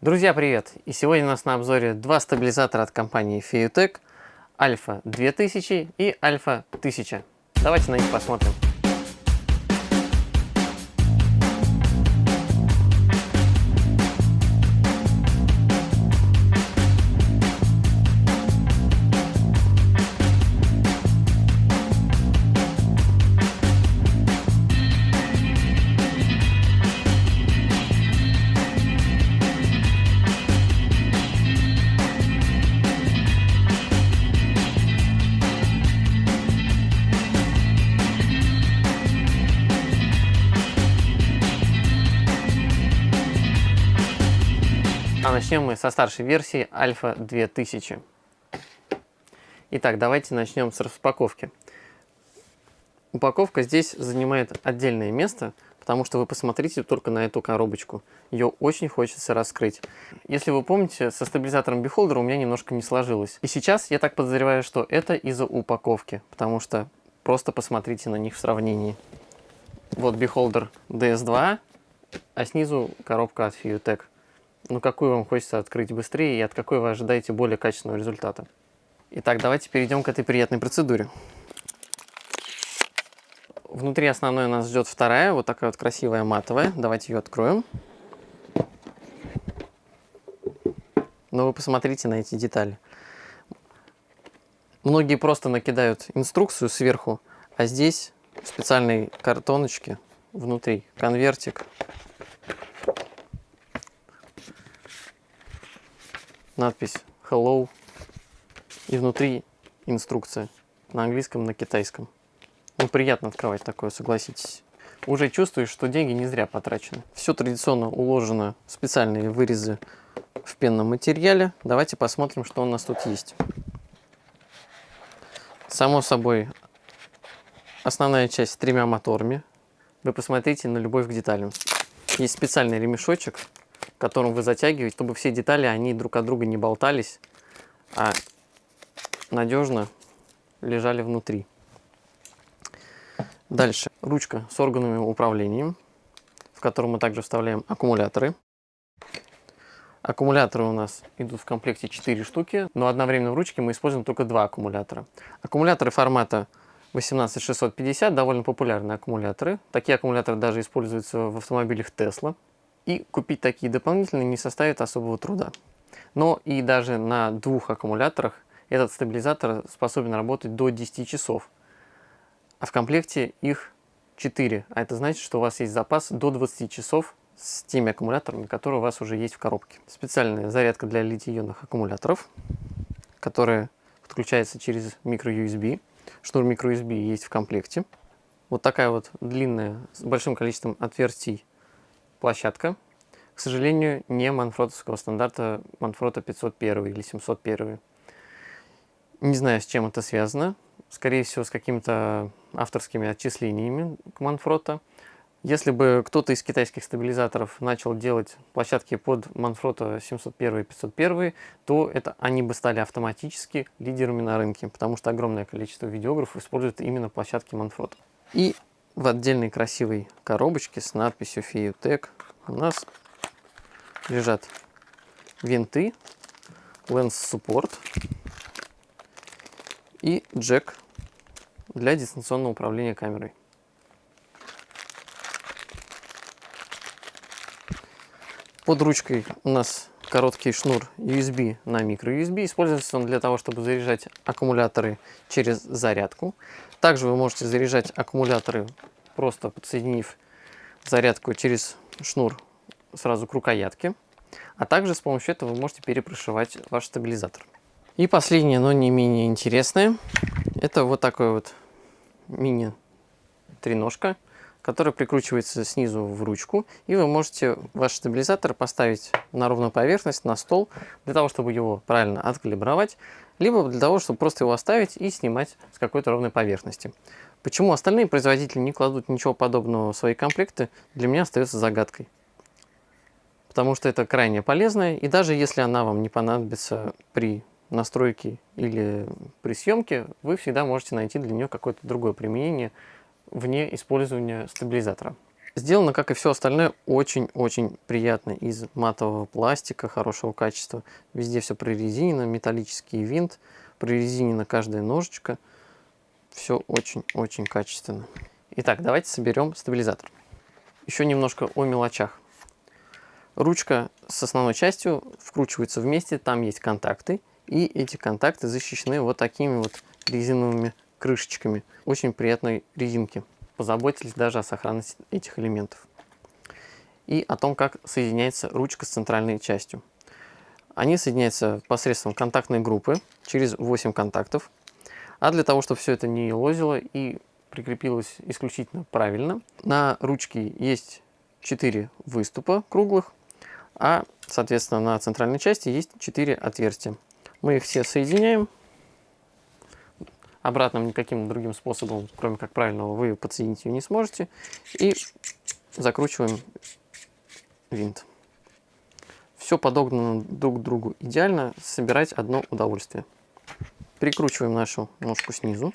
Друзья, привет! И сегодня у нас на обзоре два стабилизатора от компании Fiutech Альфа 2000 и Альфа 1000. Давайте на них посмотрим. Начнем мы со старшей версии Альфа 2000. Итак, давайте начнем с распаковки. Упаковка здесь занимает отдельное место, потому что вы посмотрите только на эту коробочку. Ее очень хочется раскрыть. Если вы помните, со стабилизатором Beholder у меня немножко не сложилось. И сейчас я так подозреваю, что это из-за упаковки, потому что просто посмотрите на них в сравнении. Вот Beholder DS2, а снизу коробка от Fiutech ну какую вам хочется открыть быстрее и от какой вы ожидаете более качественного результата. Итак, давайте перейдем к этой приятной процедуре. Внутри основной нас ждет вторая, вот такая вот красивая матовая. Давайте ее откроем. Но вы посмотрите на эти детали. Многие просто накидают инструкцию сверху, а здесь в специальной картоночке внутри конвертик надпись Hello и внутри инструкция на английском, на китайском. Ну, приятно открывать такое, согласитесь. Уже чувствуешь, что деньги не зря потрачены. Все традиционно уложено в специальные вырезы в пенном материале. Давайте посмотрим, что у нас тут есть. Само собой, основная часть с тремя моторами. Вы посмотрите на любовь к деталям. Есть специальный ремешочек, которым вы затягиваете, чтобы все детали, они друг от друга не болтались, а надежно лежали внутри. Дальше. Ручка с органами управления, в которую мы также вставляем аккумуляторы. Аккумуляторы у нас идут в комплекте 4 штуки, но одновременно в ручке мы используем только два аккумулятора. Аккумуляторы формата 18650 довольно популярные аккумуляторы. Такие аккумуляторы даже используются в автомобилях Tesla. И купить такие дополнительные не составит особого труда. Но и даже на двух аккумуляторах этот стабилизатор способен работать до 10 часов. А в комплекте их 4. А это значит, что у вас есть запас до 20 часов с теми аккумуляторами, которые у вас уже есть в коробке. Специальная зарядка для литий-ионных аккумуляторов, которая подключается через microUSB. Шнур microUSB есть в комплекте. Вот такая вот длинная, с большим количеством отверстий площадка. К сожалению, не манфротовского стандарта Манфрота 501 или 701. Не знаю, с чем это связано. Скорее всего, с какими-то авторскими отчислениями к Манфрота. Если бы кто-то из китайских стабилизаторов начал делать площадки под Манфрото 701 и 501, то это они бы стали автоматически лидерами на рынке, потому что огромное количество видеографов используют именно площадки Манфрото. И в отдельной красивой коробочке с надписью Fiutech у нас лежат винты, Support и джек для дистанционного управления камерой. Под ручкой у нас короткий шнур USB на microUSB. Используется он для того, чтобы заряжать аккумуляторы через зарядку. Также вы можете заряжать аккумуляторы, просто подсоединив зарядку через шнур сразу к рукоятке. А также с помощью этого вы можете перепрошивать ваш стабилизатор. И последнее, но не менее интересное, это вот такой вот мини-треножка который прикручивается снизу в ручку, и вы можете ваш стабилизатор поставить на ровную поверхность, на стол, для того, чтобы его правильно откалибровать, либо для того, чтобы просто его оставить и снимать с какой-то ровной поверхности. Почему остальные производители не кладут ничего подобного в свои комплекты, для меня остается загадкой. Потому что это крайне полезно, и даже если она вам не понадобится при настройке или при съемке, вы всегда можете найти для нее какое-то другое применение, вне использования стабилизатора. Сделано, как и все остальное, очень-очень приятно. Из матового пластика, хорошего качества. Везде все прорезинено, металлический винт, прорезинена каждая ножечка. Все очень-очень качественно. Итак, давайте соберем стабилизатор. Еще немножко о мелочах. Ручка с основной частью вкручивается вместе, там есть контакты. И эти контакты защищены вот такими вот резиновыми крышечками. Очень приятной резинки позаботились даже о сохранности этих элементов. И о том, как соединяется ручка с центральной частью. Они соединяются посредством контактной группы через 8 контактов. А для того, чтобы все это не лозило и прикрепилось исключительно правильно, на ручке есть 4 выступа круглых, а, соответственно, на центральной части есть 4 отверстия. Мы их все соединяем обратным никаким другим способом, кроме как правильного, вы подсоединить ее не сможете. И закручиваем винт. Все подогнано друг к другу идеально, собирать одно удовольствие. Прикручиваем нашу ножку снизу.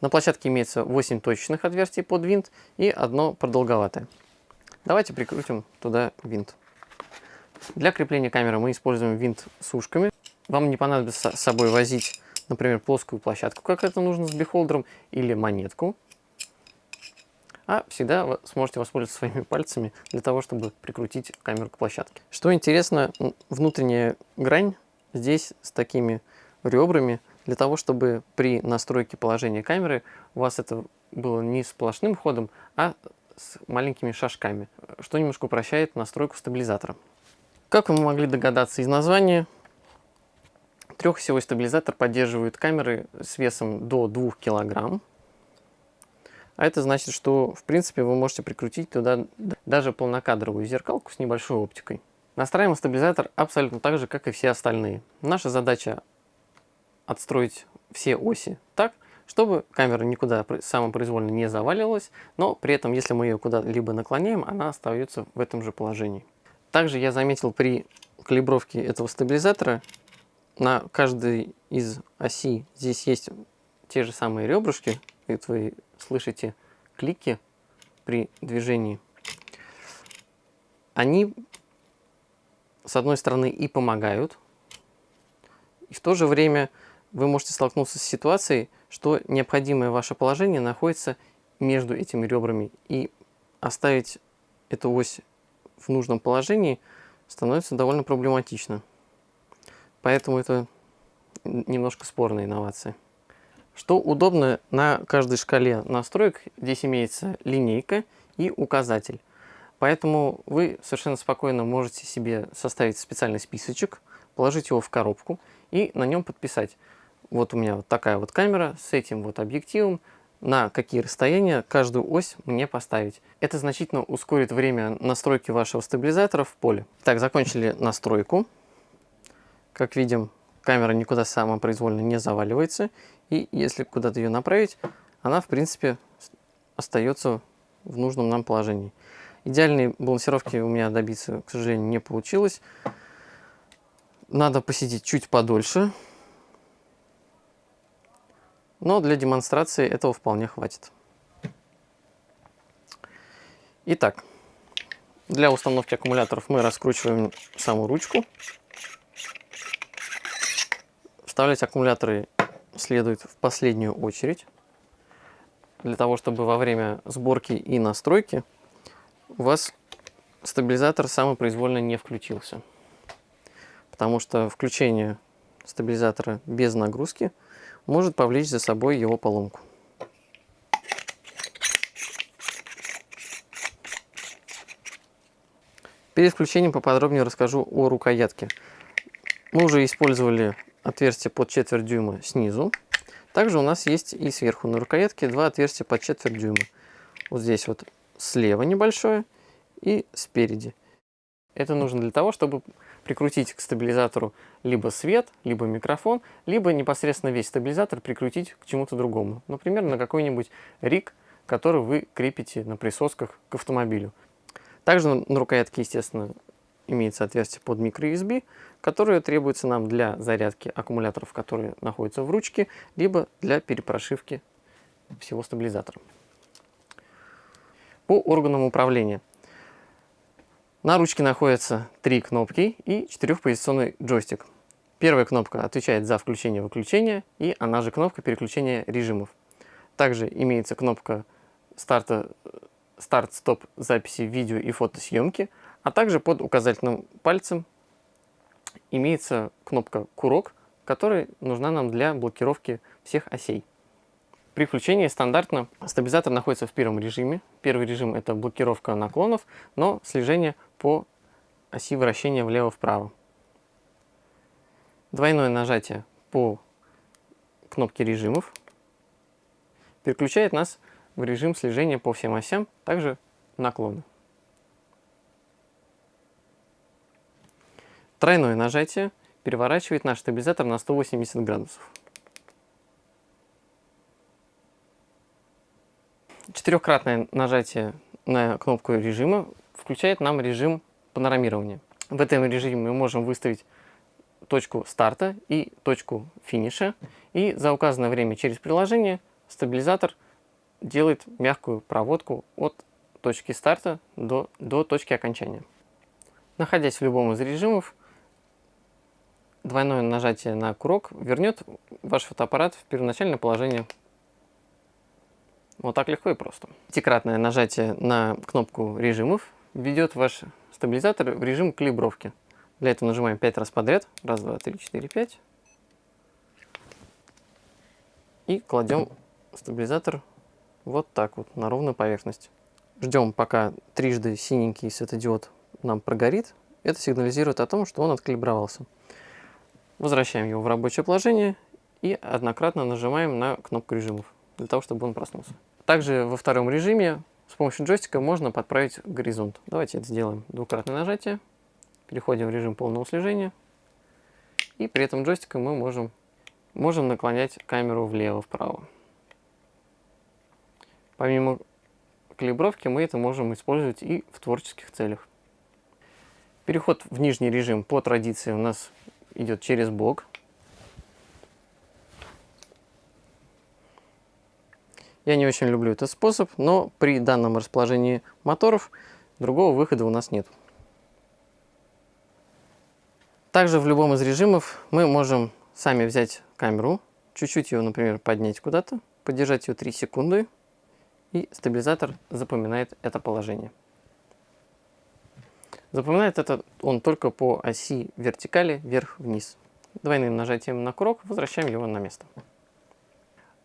На площадке имеется 8 точечных отверстий под винт и одно продолговатое. Давайте прикрутим туда винт. Для крепления камеры мы используем винт с ушками. Вам не понадобится с собой возить например, плоскую площадку, как это нужно с бихолдером, или монетку. А всегда вы сможете воспользоваться своими пальцами для того, чтобы прикрутить камеру к площадке. Что интересно, внутренняя грань здесь с такими ребрами, для того, чтобы при настройке положения камеры у вас это было не сплошным ходом, а с маленькими шажками, что немножко упрощает настройку стабилизатора. Как вы могли догадаться из названия, Трехосевой стабилизатор поддерживает камеры с весом до 2 кг. А это значит, что в принципе вы можете прикрутить туда даже полнокадровую зеркалку с небольшой оптикой. Настраиваем стабилизатор абсолютно так же, как и все остальные. Наша задача отстроить все оси так, чтобы камера никуда самопроизвольно не заваливалась, но при этом, если мы ее куда-либо наклоняем, она остается в этом же положении. Также я заметил при калибровке этого стабилизатора на каждой из оси здесь есть те же самые ребрышки. Это вы слышите клики при движении. Они, с одной стороны, и помогают, и в то же время вы можете столкнуться с ситуацией, что необходимое ваше положение находится между этими ребрами, и оставить эту ось в нужном положении становится довольно проблематично. Поэтому это немножко спорная инновация. Что удобно, на каждой шкале настроек здесь имеется линейка и указатель. Поэтому вы совершенно спокойно можете себе составить специальный списочек, положить его в коробку и на нем подписать. Вот у меня вот такая вот камера с этим вот объективом, на какие расстояния каждую ось мне поставить. Это значительно ускорит время настройки вашего стабилизатора в поле. Так, закончили настройку. Как видим, камера никуда самопроизвольно не заваливается. И если куда-то ее направить, она, в принципе, остается в нужном нам положении. Идеальной балансировки у меня добиться, к сожалению, не получилось. Надо посидеть чуть подольше. Но для демонстрации этого вполне хватит. Итак, для установки аккумуляторов мы раскручиваем саму ручку. Вставлять аккумуляторы следует в последнюю очередь, для того, чтобы во время сборки и настройки у вас стабилизатор самопроизвольно не включился. Потому что включение стабилизатора без нагрузки может повлечь за собой его поломку. Перед включением поподробнее расскажу о рукоятке. Мы уже использовали отверстие под четверть дюйма снизу. Также у нас есть и сверху на рукоятке два отверстия под четверть дюйма. Вот здесь вот слева небольшое и спереди. Это нужно для того, чтобы прикрутить к стабилизатору либо свет, либо микрофон, либо непосредственно весь стабилизатор прикрутить к чему-то другому. Например, на какой-нибудь рик, который вы крепите на присосках к автомобилю. Также на рукоятке, естественно, имеется отверстие под microUSB, которое требуется нам для зарядки аккумуляторов, которые находятся в ручке, либо для перепрошивки всего стабилизатора. По органам управления. На ручке находятся три кнопки и четырехпозиционный джойстик. Первая кнопка отвечает за включение-выключение, и она же кнопка переключения режимов. Также имеется кнопка старта, старт-стоп записи видео и фотосъемки, а также под указательным пальцем имеется кнопка «Курок», которая нужна нам для блокировки всех осей. При включении стандартно стабилизатор находится в первом режиме. Первый режим это блокировка наклонов, но слежение по оси вращения влево-вправо. Двойное нажатие по кнопке режимов переключает нас в режим слежения по всем осям, также наклоны. Тройное нажатие переворачивает наш стабилизатор на 180 градусов. Четырехкратное нажатие на кнопку режима включает нам режим панорамирования. В этом режиме мы можем выставить точку старта и точку финиша. И за указанное время через приложение стабилизатор делает мягкую проводку от точки старта до, до точки окончания. Находясь в любом из режимов, двойное нажатие на курок вернет ваш фотоаппарат в первоначальное положение. Вот так легко и просто. Пятикратное нажатие на кнопку режимов ведет ваш стабилизатор в режим калибровки. Для этого нажимаем 5 раз подряд. Раз, два, три, четыре, пять. И кладем стабилизатор вот так вот на ровную поверхность. Ждем, пока трижды синенький светодиод нам прогорит. Это сигнализирует о том, что он откалибровался. Возвращаем его в рабочее положение и однократно нажимаем на кнопку режимов, для того, чтобы он проснулся. Также во втором режиме с помощью джойстика можно подправить горизонт. Давайте это сделаем. Двукратное нажатие. Переходим в режим полного слежения. И при этом джойстиком мы можем, можем наклонять камеру влево-вправо. Помимо калибровки мы это можем использовать и в творческих целях. Переход в нижний режим по традиции у нас идет через бок. Я не очень люблю этот способ, но при данном расположении моторов другого выхода у нас нет. Также в любом из режимов мы можем сами взять камеру, чуть-чуть ее, например, поднять куда-то, подержать ее 3 секунды, и стабилизатор запоминает это положение. Запоминает это он только по оси вертикали вверх-вниз. Двойным нажатием на курок возвращаем его на место.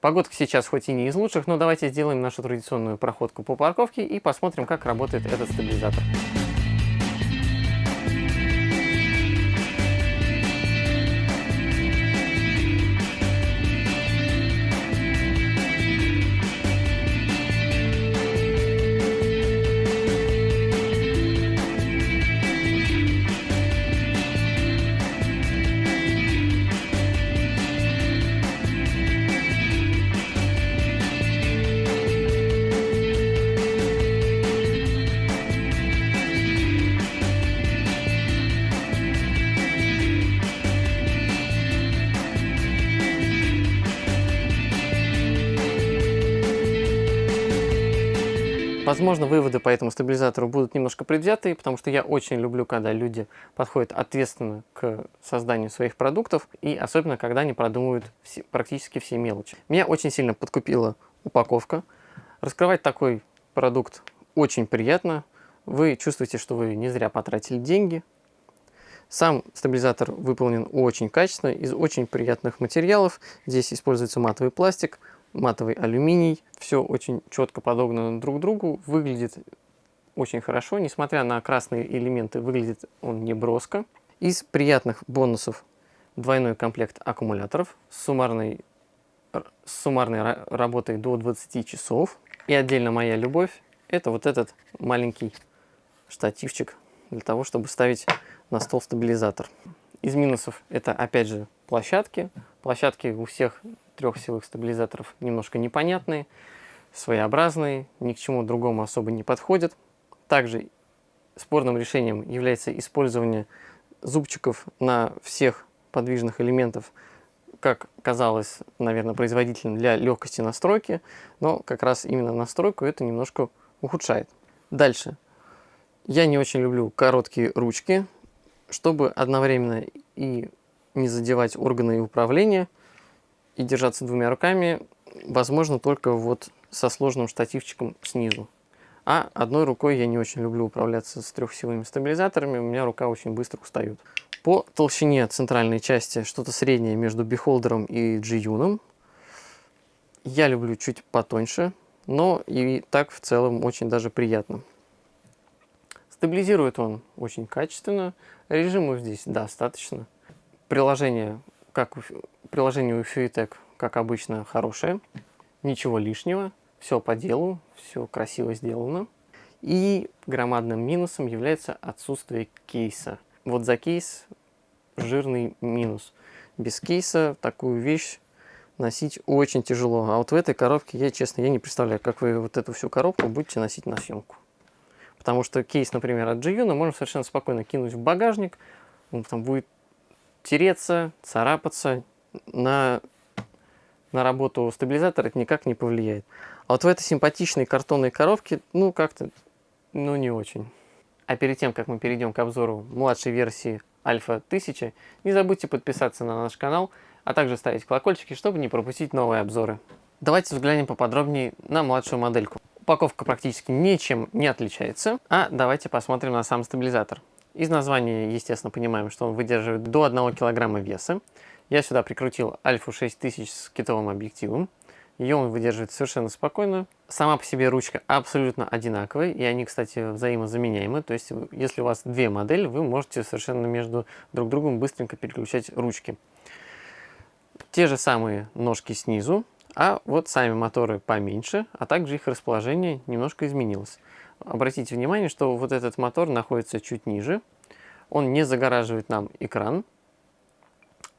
Погодка сейчас хоть и не из лучших, но давайте сделаем нашу традиционную проходку по парковке и посмотрим, как работает этот стабилизатор. Возможно, выводы по этому стабилизатору будут немножко предвзятые, потому что я очень люблю, когда люди подходят ответственно к созданию своих продуктов, и особенно, когда они продумывают все, практически все мелочи. Меня очень сильно подкупила упаковка. Раскрывать такой продукт очень приятно. Вы чувствуете, что вы не зря потратили деньги. Сам стабилизатор выполнен очень качественно, из очень приятных материалов. Здесь используется матовый пластик, матовый алюминий. Все очень четко подогнано друг другу, выглядит очень хорошо. Несмотря на красные элементы, выглядит он не броско. Из приятных бонусов двойной комплект аккумуляторов с суммарной, с суммарной работой до 20 часов. И отдельно моя любовь – это вот этот маленький штативчик для того, чтобы ставить на стол стабилизатор. Из минусов это опять же площадки. Площадки у всех трех силовых стабилизаторов немножко непонятные, своеобразные, ни к чему другому особо не подходят. Также спорным решением является использование зубчиков на всех подвижных элементов, как казалось, наверное, производительным для легкости настройки, но как раз именно настройку это немножко ухудшает. Дальше. Я не очень люблю короткие ручки, чтобы одновременно и не задевать органы управления, и держаться двумя руками, возможно, только вот со сложным штативчиком снизу. А одной рукой я не очень люблю управляться с трехсиловыми стабилизаторами, у меня рука очень быстро устает. По толщине центральной части что-то среднее между бихолдером и g Я люблю чуть потоньше, но и так в целом очень даже приятно. Стабилизирует он очень качественно, режимов здесь достаточно. Приложение, как приложение у Fuitec, как обычно, хорошее, ничего лишнего, все по делу, все красиво сделано. И громадным минусом является отсутствие кейса. Вот за кейс жирный минус. Без кейса такую вещь носить очень тяжело. А вот в этой коробке я, честно, я не представляю, как вы вот эту всю коробку будете носить на съемку. Потому что кейс, например, от G-Uno можно совершенно спокойно кинуть в багажник, он там будет тереться, царапаться, на, на работу стабилизатора это никак не повлияет. А вот в этой симпатичной картонной коробке, ну, как-то, ну, не очень. А перед тем, как мы перейдем к обзору младшей версии Альфа 1000, не забудьте подписаться на наш канал, а также ставить колокольчики, чтобы не пропустить новые обзоры. Давайте взглянем поподробнее на младшую модельку. Упаковка практически ничем не отличается, а давайте посмотрим на сам стабилизатор. Из названия, естественно, понимаем, что он выдерживает до 1 кг веса. Я сюда прикрутил Альфу 6000 с китовым объективом. Ее он выдерживает совершенно спокойно. Сама по себе ручка абсолютно одинаковая, и они, кстати, взаимозаменяемы. То есть, если у вас две модели, вы можете совершенно между друг другом быстренько переключать ручки. Те же самые ножки снизу, а вот сами моторы поменьше, а также их расположение немножко изменилось. Обратите внимание, что вот этот мотор находится чуть ниже. Он не загораживает нам экран,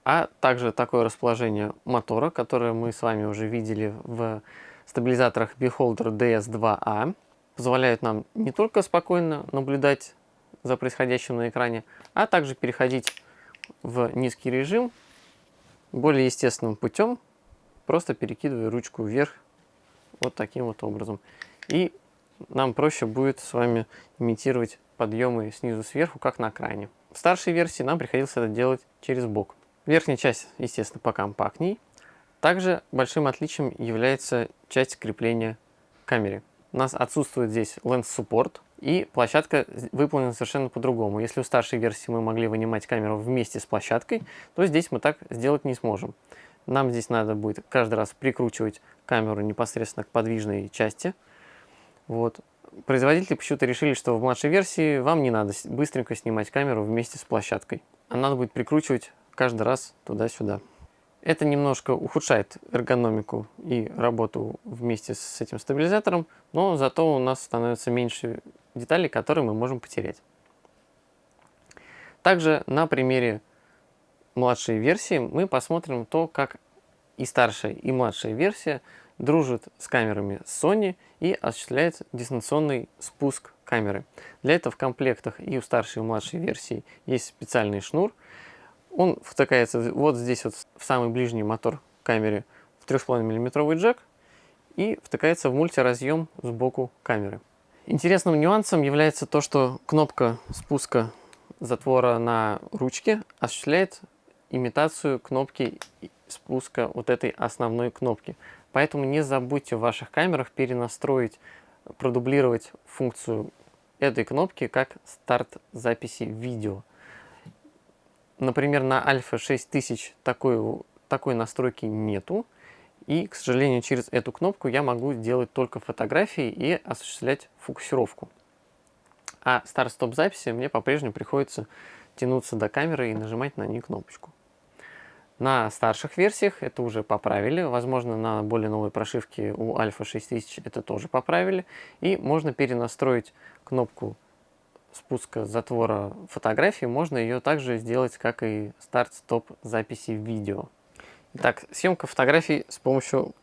а также такое расположение мотора, которое мы с вами уже видели в стабилизаторах Beholder DS2A, позволяет нам не только спокойно наблюдать за происходящим на экране, а также переходить в низкий режим более естественным путем, просто перекидывая ручку вверх вот таким вот образом. И нам проще будет с вами имитировать подъемы снизу сверху, как на кране. В старшей версии нам приходилось это делать через бок. Верхняя часть, естественно, покомпактней. Также большим отличием является часть крепления камеры. У нас отсутствует здесь Lens Support, и площадка выполнена совершенно по-другому. Если у старшей версии мы могли вынимать камеру вместе с площадкой, то здесь мы так сделать не сможем. Нам здесь надо будет каждый раз прикручивать камеру непосредственно к подвижной части. Вот. Производители почему-то решили, что в младшей версии вам не надо быстренько снимать камеру вместе с площадкой. А надо будет прикручивать каждый раз туда-сюда. Это немножко ухудшает эргономику и работу вместе с этим стабилизатором, но зато у нас становится меньше деталей, которые мы можем потерять. Также на примере младшей версии мы посмотрим то, как и старшая, и младшая версия дружит с камерами Sony и осуществляет дистанционный спуск камеры. Для этого в комплектах и у старшей, и у младшей версии есть специальный шнур, он втыкается вот здесь вот в самый ближний мотор камеры в 3,5 мм джек и втыкается в мультиразъем сбоку камеры. Интересным нюансом является то, что кнопка спуска затвора на ручке осуществляет имитацию кнопки спуска вот этой основной кнопки. Поэтому не забудьте в ваших камерах перенастроить, продублировать функцию этой кнопки как старт записи видео. Например, на Альфа 6000 такой, такой настройки нету. И, к сожалению, через эту кнопку я могу делать только фотографии и осуществлять фокусировку. А старт-стоп записи мне по-прежнему приходится тянуться до камеры и нажимать на нее кнопочку. На старших версиях это уже поправили, возможно на более новой прошивке у Альфа 6000 это тоже поправили. И можно перенастроить кнопку спуска затвора фотографии, можно ее также сделать, как и старт-стоп записи видео. Итак, съемка фотографий с помощью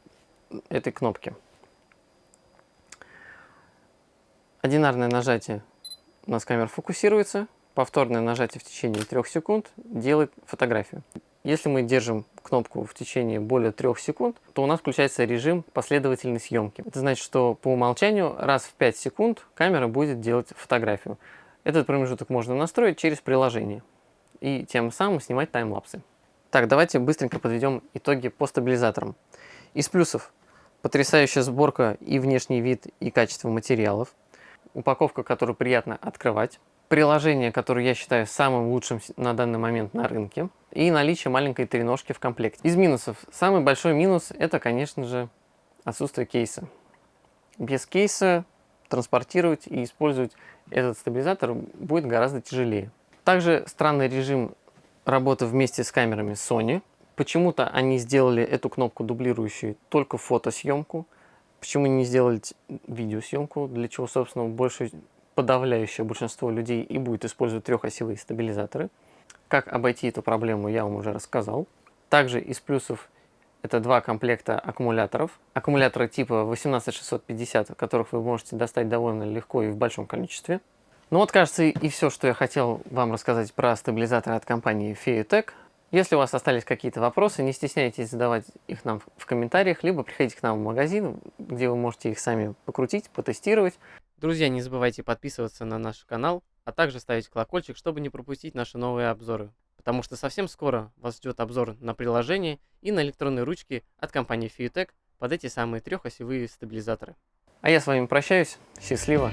этой кнопки. Одинарное нажатие у нас камера фокусируется, повторное нажатие в течение 3 секунд делает фотографию. Если мы держим кнопку в течение более трех секунд, то у нас включается режим последовательной съемки. Это значит, что по умолчанию раз в 5 секунд камера будет делать фотографию. Этот промежуток можно настроить через приложение и тем самым снимать таймлапсы. Так, давайте быстренько подведем итоги по стабилизаторам. Из плюсов потрясающая сборка и внешний вид, и качество материалов. Упаковка, которую приятно открывать приложение, которое я считаю самым лучшим на данный момент на рынке, и наличие маленькой треножки в комплекте. Из минусов. Самый большой минус это, конечно же, отсутствие кейса. Без кейса транспортировать и использовать этот стабилизатор будет гораздо тяжелее. Также странный режим работы вместе с камерами Sony. Почему-то они сделали эту кнопку дублирующую только фотосъемку. Почему не сделали видеосъемку, для чего, собственно, больше подавляющее большинство людей и будет использовать трехосевые стабилизаторы. Как обойти эту проблему, я вам уже рассказал. Также из плюсов это два комплекта аккумуляторов. Аккумуляторы типа 18650, которых вы можете достать довольно легко и в большом количестве. Ну вот, кажется, и все, что я хотел вам рассказать про стабилизаторы от компании Feutech. Если у вас остались какие-то вопросы, не стесняйтесь задавать их нам в комментариях, либо приходите к нам в магазин, где вы можете их сами покрутить, потестировать. Друзья, не забывайте подписываться на наш канал, а также ставить колокольчик, чтобы не пропустить наши новые обзоры. Потому что совсем скоро вас ждет обзор на приложение и на электронные ручки от компании Fiutech под эти самые трехосевые стабилизаторы. А я с вами прощаюсь. Счастливо!